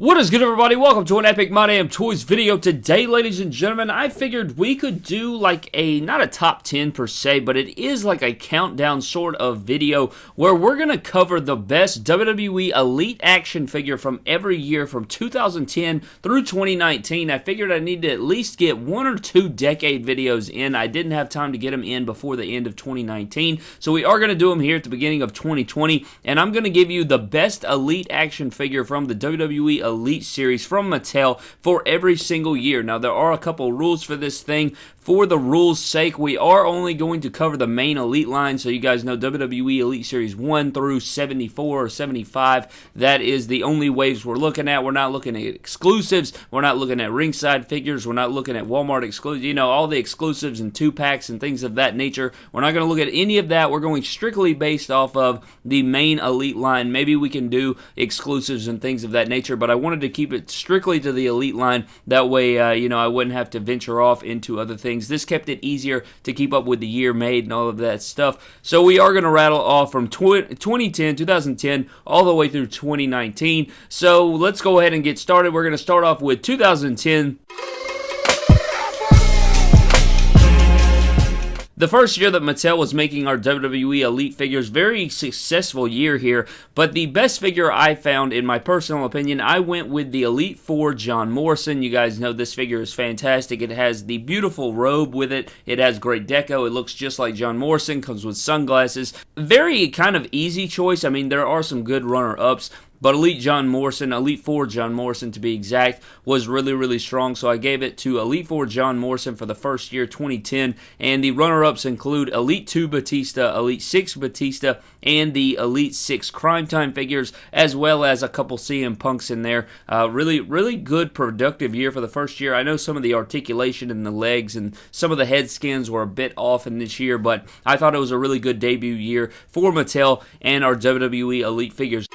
What is good everybody? Welcome to an Epic My Damn Toys video. Today, ladies and gentlemen, I figured we could do like a, not a top 10 per se, but it is like a countdown sort of video where we're going to cover the best WWE Elite action figure from every year from 2010 through 2019. I figured I need to at least get one or two decade videos in. I didn't have time to get them in before the end of 2019, so we are going to do them here at the beginning of 2020, and I'm going to give you the best Elite action figure from the WWE Elite Series from Mattel for every single year. Now, there are a couple rules for this thing. For the rules' sake, we are only going to cover the main Elite line, so you guys know WWE Elite Series 1 through 74 or 75. That is the only waves we're looking at. We're not looking at exclusives. We're not looking at ringside figures. We're not looking at Walmart exclusives. You know, all the exclusives and two packs and things of that nature. We're not going to look at any of that. We're going strictly based off of the main Elite line. Maybe we can do exclusives and things of that nature, but I wanted to keep it strictly to the Elite line. That way, uh, you know, I wouldn't have to venture off into other things. This kept it easier to keep up with the year made and all of that stuff. So we are going to rattle off from 2010, 2010, all the way through 2019. So let's go ahead and get started. We're going to start off with 2010. The first year that Mattel was making our WWE Elite figures, very successful year here, but the best figure I found, in my personal opinion, I went with the Elite 4 John Morrison. You guys know this figure is fantastic. It has the beautiful robe with it. It has great deco. It looks just like John Morrison, comes with sunglasses. Very kind of easy choice. I mean, there are some good runner-ups, but Elite John Morrison, Elite 4 John Morrison to be exact, was really, really strong. So I gave it to Elite 4 John Morrison for the first year, 2010. And the runner ups include Elite 2 Batista, Elite 6 Batista, and the Elite 6 Cryme Tyme figures, as well as a couple CM Punks in there. Uh, really, really good, productive year for the first year. I know some of the articulation in the legs and some of the head skins were a bit off in this year, but I thought it was a really good debut year for Mattel and our WWE Elite figures.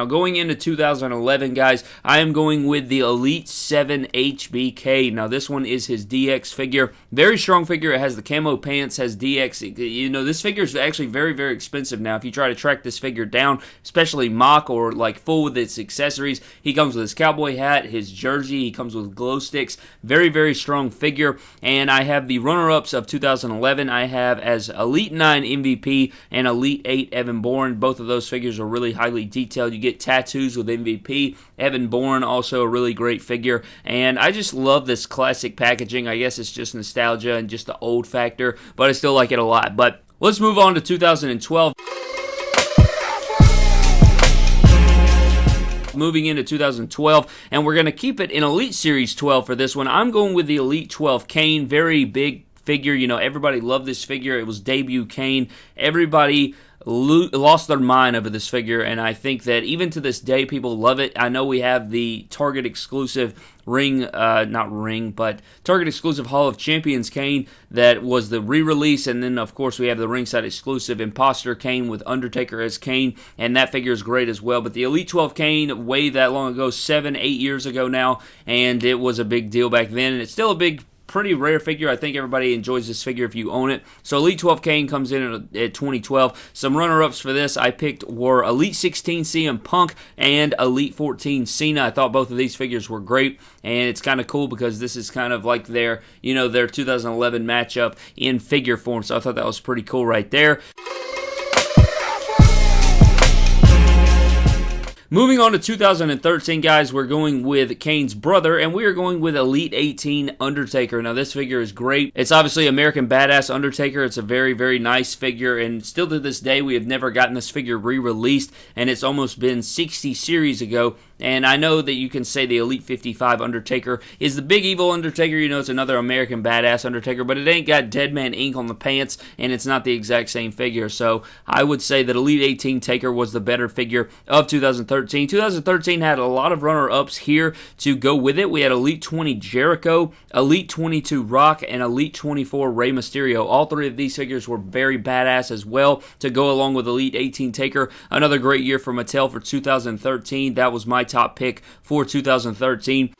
Now, going into 2011, guys, I am going with the Elite 7 HBK. Now, this one is his DX figure. Very strong figure. It has the camo pants, has DX. You know, this figure is actually very, very expensive now. If you try to track this figure down, especially mock or like full with its accessories, he comes with his cowboy hat, his jersey, he comes with glow sticks. Very, very strong figure. And I have the runner ups of 2011. I have as Elite 9 MVP and Elite 8 Evan Bourne. Both of those figures are really highly detailed. You get tattoos with MVP. Evan Bourne, also a really great figure. And I just love this classic packaging. I guess it's just nostalgia and just the old factor, but I still like it a lot. But let's move on to 2012. moving into 2012, and we're going to keep it in Elite Series 12 for this one. I'm going with the Elite 12 Kane, very big figure. You know, everybody loved this figure. It was debut Kane. Everybody lost their mind over this figure, and I think that even to this day, people love it. I know we have the Target exclusive ring, uh, not ring, but Target exclusive Hall of Champions Kane that was the re release, and then, of course, we have the ringside exclusive Imposter Kane with Undertaker as Kane, and that figure is great as well. But the Elite 12 Kane, way that long ago, seven, eight years ago now, and it was a big deal back then, and it's still a big pretty rare figure. I think everybody enjoys this figure if you own it. So Elite 12 Kane comes in at, at 2012. Some runner-ups for this I picked were Elite 16 CM Punk and Elite 14 Cena. I thought both of these figures were great, and it's kind of cool because this is kind of like their, you know, their 2011 matchup in figure form. So I thought that was pretty cool right there. Moving on to 2013, guys, we're going with Kane's brother, and we are going with Elite 18 Undertaker. Now, this figure is great. It's obviously American Badass Undertaker. It's a very, very nice figure, and still to this day, we have never gotten this figure re-released, and it's almost been 60 series ago and I know that you can say the Elite 55 Undertaker is the big evil Undertaker. You know, it's another American badass Undertaker, but it ain't got Deadman Inc. on the pants, and it's not the exact same figure. So I would say that Elite 18 Taker was the better figure of 2013. 2013 had a lot of runner ups here to go with it. We had Elite 20 Jericho, Elite 22 Rock, and Elite 24 Rey Mysterio. All three of these figures were very badass as well to go along with Elite 18 Taker. Another great year for Mattel for 2013. That was my top pick for 2013.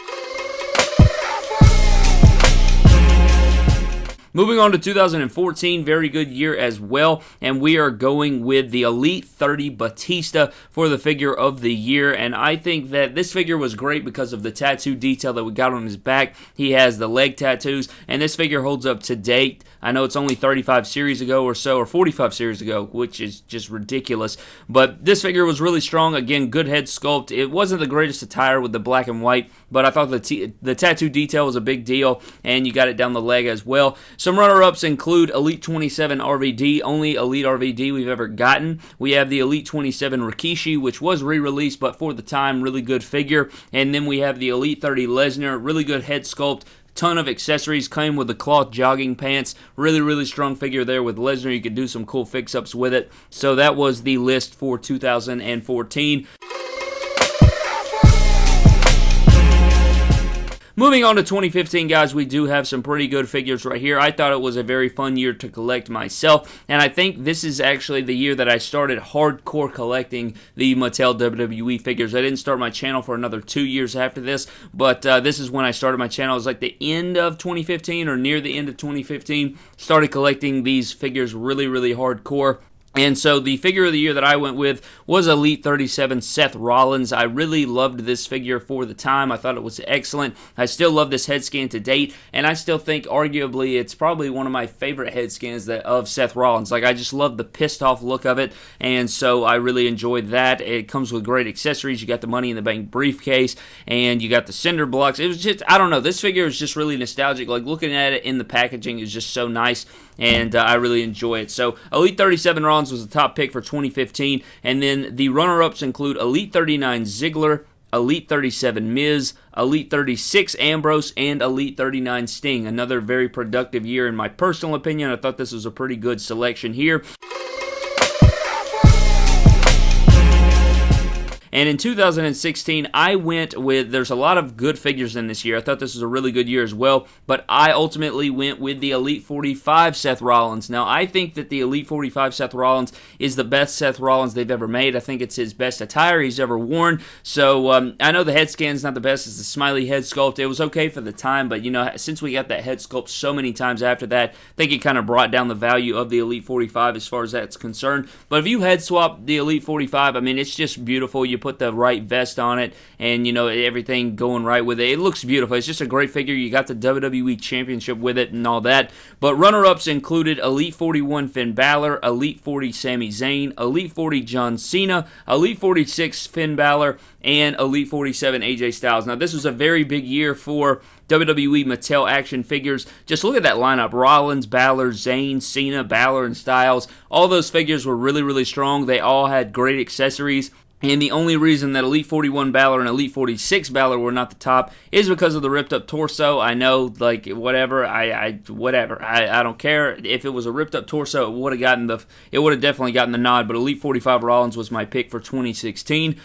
Moving on to 2014, very good year as well, and we are going with the Elite 30 Batista for the figure of the year, and I think that this figure was great because of the tattoo detail that we got on his back. He has the leg tattoos, and this figure holds up to date. I know it's only 35 series ago or so, or 45 series ago, which is just ridiculous, but this figure was really strong. Again, good head sculpt. It wasn't the greatest attire with the black and white, but I thought the, the tattoo detail was a big deal, and you got it down the leg as well. Some runner ups include Elite 27 RVD, only Elite RVD we've ever gotten. We have the Elite 27 Rikishi, which was re released, but for the time, really good figure. And then we have the Elite 30 Lesnar, really good head sculpt ton of accessories came with the cloth jogging pants really really strong figure there with lesnar you could do some cool fix ups with it so that was the list for 2014 Moving on to 2015, guys, we do have some pretty good figures right here. I thought it was a very fun year to collect myself, and I think this is actually the year that I started hardcore collecting the Mattel WWE figures. I didn't start my channel for another two years after this, but uh, this is when I started my channel. It was like the end of 2015 or near the end of 2015. Started collecting these figures really, really hardcore. And so the figure of the year that I went with was Elite 37 Seth Rollins. I really loved this figure for the time. I thought it was excellent. I still love this head scan to date, and I still think arguably it's probably one of my favorite head scans that of Seth Rollins. Like I just love the pissed off look of it, and so I really enjoyed that. It comes with great accessories. You got the Money in the Bank briefcase, and you got the cinder blocks. It was just I don't know. This figure is just really nostalgic. Like looking at it in the packaging is just so nice and uh, I really enjoy it. So Elite 37 Rollins was the top pick for 2015, and then the runner-ups include Elite 39 Ziggler, Elite 37 Miz, Elite 36 Ambrose, and Elite 39 Sting. Another very productive year in my personal opinion. I thought this was a pretty good selection here. And in 2016, I went with, there's a lot of good figures in this year. I thought this was a really good year as well, but I ultimately went with the Elite 45 Seth Rollins. Now, I think that the Elite 45 Seth Rollins is the best Seth Rollins they've ever made. I think it's his best attire he's ever worn. So um, I know the head scan's not the best. It's the smiley head sculpt. It was okay for the time, but you know, since we got that head sculpt so many times after that, I think it kind of brought down the value of the Elite 45 as far as that's concerned. But if you head swap the Elite 45, I mean, it's just beautiful. You put the right vest on it and, you know, everything going right with it. It looks beautiful. It's just a great figure. You got the WWE Championship with it and all that. But runner ups included Elite 41 Finn Balor, Elite 40 Sami Zayn, Elite 40 John Cena, Elite 46 Finn Balor, and Elite 47 AJ Styles. Now, this was a very big year for WWE Mattel action figures. Just look at that lineup Rollins, Balor, Zayn, Cena, Balor, and Styles. All those figures were really, really strong. They all had great accessories. And the only reason that Elite 41 Balor and Elite 46 Balor were not the top is because of the ripped up torso. I know, like, whatever. I, I whatever. I, I don't care. If it was a ripped up torso, it would have gotten the, it would have definitely gotten the nod. But Elite 45 Rollins was my pick for 2016.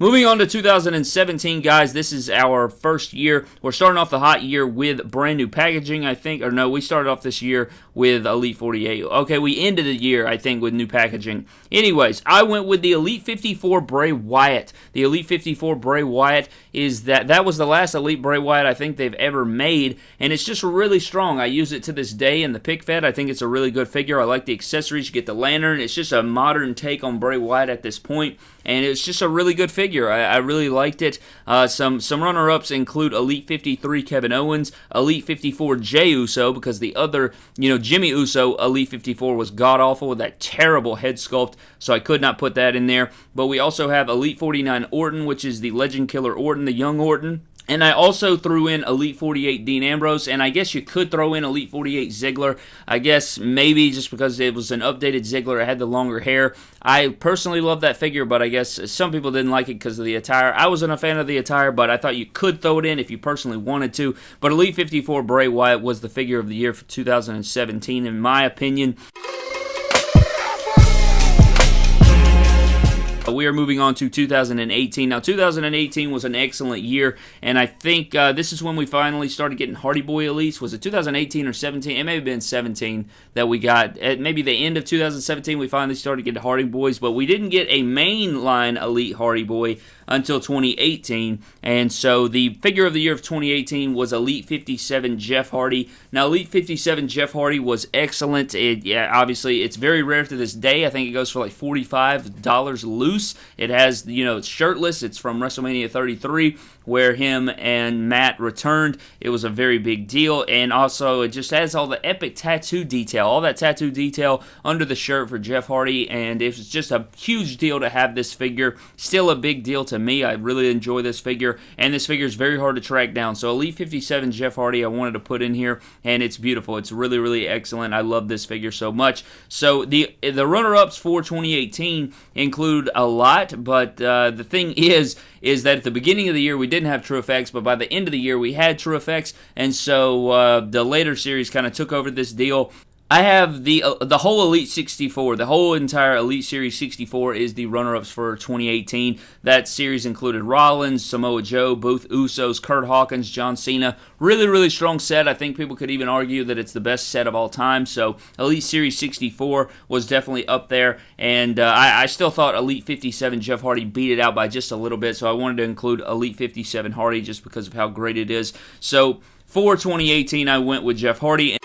Moving on to 2017, guys, this is our first year. We're starting off the hot year with brand new packaging, I think. Or no, we started off this year with Elite 48. Okay, we ended the year, I think, with new packaging. Anyways, I went with the Elite 54 Bray Wyatt. The Elite 54 Bray Wyatt is that that was the last Elite Bray Wyatt I think they've ever made, and it's just really strong. I use it to this day in the pick fed. I think it's a really good figure. I like the accessories. You get the lantern. It's just a modern take on Bray Wyatt at this point, and it's just a really good figure. I, I really liked it. Uh, some some runner ups include Elite 53 Kevin Owens, Elite 54 Jey Uso because the other you know Jimmy Uso Elite 54 was god awful with that terrible head sculpt, so I could not put that in there. But we also have Elite 49 Orton, which is the Legend Killer Orton, the young Orton. And I also threw in Elite 48 Dean Ambrose, and I guess you could throw in Elite 48 Ziggler. I guess maybe just because it was an updated Ziggler, it had the longer hair. I personally love that figure, but I guess some people didn't like it because of the attire. I wasn't a fan of the attire, but I thought you could throw it in if you personally wanted to. But Elite 54 Bray Wyatt was the figure of the year for 2017, in my opinion. We are moving on to 2018. Now, 2018 was an excellent year, and I think uh, this is when we finally started getting Hardy Boy Elites. Was it 2018 or 17? It may have been 17 that we got. At maybe the end of 2017, we finally started getting Hardy Boys, but we didn't get a mainline Elite Hardy Boy until 2018. And so the figure of the year of 2018 was Elite 57 Jeff Hardy. Now, Elite 57 Jeff Hardy was excellent. It, yeah, obviously, it's very rare to this day. I think it goes for like $45 loose. It has, you know, it's shirtless. It's from WrestleMania 33 where him and Matt returned. It was a very big deal. And also, it just has all the epic tattoo detail, all that tattoo detail under the shirt for Jeff Hardy. And it was just a huge deal to have this figure. Still a big deal to me. I really enjoy this figure, and this figure is very hard to track down. So Elite 57 Jeff Hardy, I wanted to put in here, and it's beautiful. It's really, really excellent. I love this figure so much. So the the runner-ups for 2018 include a lot, but uh, the thing is, is that at the beginning of the year we didn't have TrueFX, but by the end of the year we had TrueFX, and so uh, the later series kind of took over this deal. I have the uh, the whole Elite 64. The whole entire Elite Series 64 is the runner-ups for 2018. That series included Rollins, Samoa Joe, both Usos, Kurt Hawkins, John Cena. Really, really strong set. I think people could even argue that it's the best set of all time. So Elite Series 64 was definitely up there, and uh, I, I still thought Elite 57 Jeff Hardy beat it out by just a little bit. So I wanted to include Elite 57 Hardy just because of how great it is. So for 2018, I went with Jeff Hardy.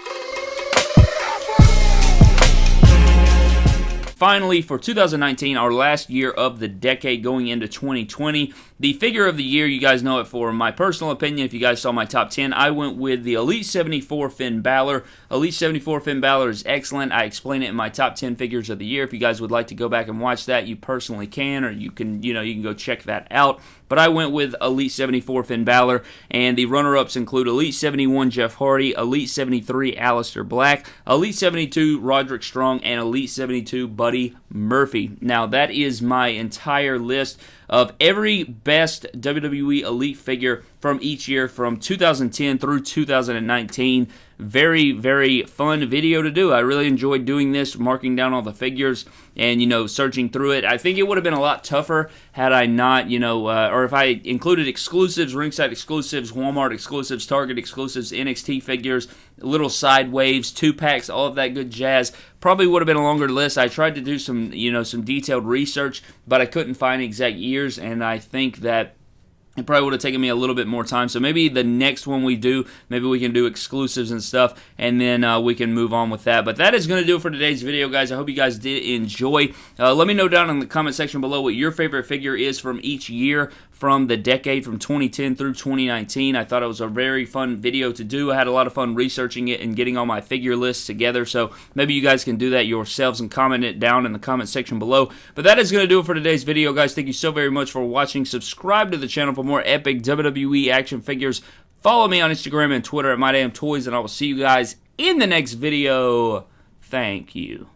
Finally, for 2019, our last year of the decade going into 2020, the figure of the year, you guys know it for my personal opinion. If you guys saw my top 10, I went with the Elite 74 Finn Balor. Elite 74 Finn Balor is excellent. I explain it in my top 10 figures of the year. If you guys would like to go back and watch that, you personally can, or you can, you know, you can go check that out. But I went with Elite 74 Finn Balor, and the runner-ups include Elite 71 Jeff Hardy, Elite 73 Aleister Black, Elite 72 Roderick Strong, and Elite 72 Buddy Murphy. Now that is my entire list of every best WWE Elite figure from each year from 2010 through 2019 very, very fun video to do. I really enjoyed doing this, marking down all the figures and, you know, searching through it. I think it would have been a lot tougher had I not, you know, uh, or if I included exclusives, ringside exclusives, Walmart exclusives, Target exclusives, NXT figures, little side waves, two packs, all of that good jazz. Probably would have been a longer list. I tried to do some, you know, some detailed research, but I couldn't find exact years, and I think that it probably would have taken me a little bit more time. So maybe the next one we do, maybe we can do exclusives and stuff, and then uh, we can move on with that. But that is going to do it for today's video, guys. I hope you guys did enjoy. Uh, let me know down in the comment section below what your favorite figure is from each year from the decade from 2010 through 2019. I thought it was a very fun video to do. I had a lot of fun researching it and getting all my figure lists together. So maybe you guys can do that yourselves and comment it down in the comment section below. But that is going to do it for today's video, guys. Thank you so very much for watching. Subscribe to the channel for more epic WWE action figures. Follow me on Instagram and Twitter at MyDamnToys, and I will see you guys in the next video. Thank you.